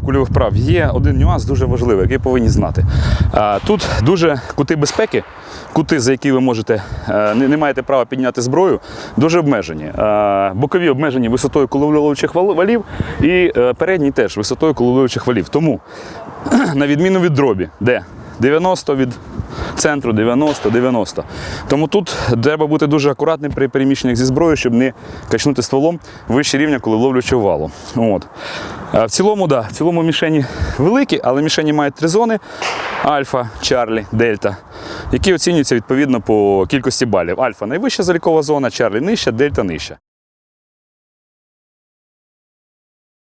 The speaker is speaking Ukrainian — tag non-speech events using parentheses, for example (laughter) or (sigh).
кульових прав є один нюанс дуже важливий, який повинні знати. Тут дуже кути безпеки, кути, за які ви можете е, не, маєте права підняти зброю, дуже обмежені. Бокові обмежені висотою коловлювачих валів і передній передні теж висотою коловлювачих валів. Тому, (clears throat) на відміну від дробі, де 90 від центру 90-90. Тому тут треба бути дуже акуратним при переміщеннях зі зброєю, щоб не качнути стволом вище рівня, коли ловлячого валу. От. В цілому, да, в цілому мішені великі, але мішені мають три зони: альфа, чарлі, дельта, які оцінюються відповідно по кількості балів. Альфа найвища залікова зона, чарлі нижча, дельта нижча.